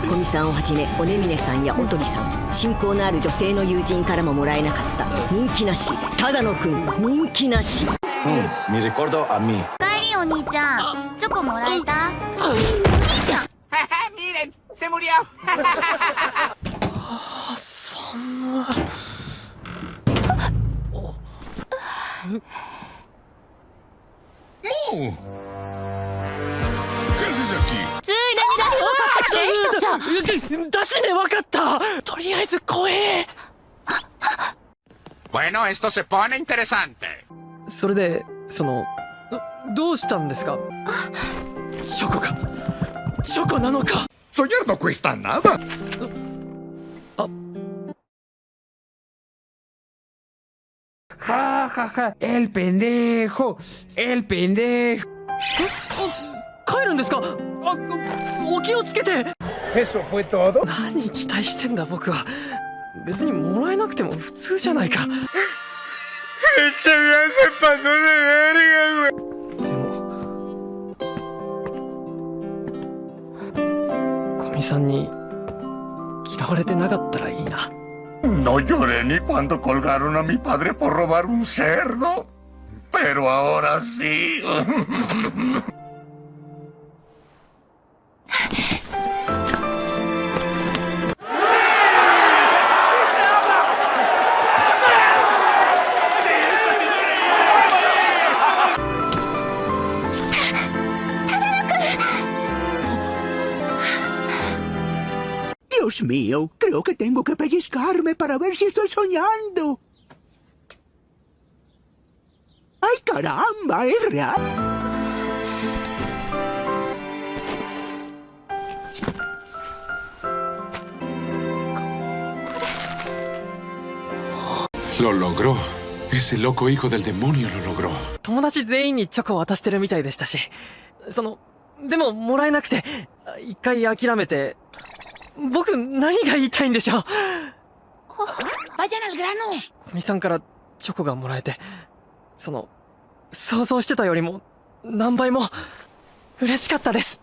古見さんをはじめおねみねさんやおとりさん親交のある女性の友人からももらえなかった人気なしただのくん人気なし。Mi ricordo a mí. 帰りお兄ちゃん。チョコもらえた？お兄ちゃん。Miren, se murió. ついでちゃん。だ,だしねわかった。とりあえず怖え。それでそのど,うしたんですか？チョコか？チョコなのか？そういうのクイスタはあ。はあはあ、エルペンデー、エルペンデー。帰るんですか？あ、お気をつけて、何期待してんだ、僕は。別にもらえなくても普通じゃないか。でも。古見さんに嫌われてなかったらいいな。No lloré ni cuando colgaron a mi padre por robar un cerdo. Dios mío, creo que tengo que pellizcarme para ver si estoy soñando. ¡Ay, caramba! Es real. 友達全員にチョコ渡してるみたいでしたしそのでももらえなくて一回諦めて 僕何が言いたいんでしょう？¡Vayan al grano! 古見さんからチョコがもらえてその想像してたよりも何倍も嬉しかったです。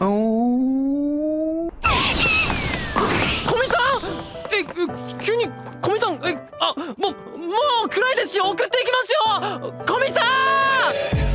Oh. 古見さん！ええ急に古見さん！えあもうもう暗いですし送っていきますよ！古見さん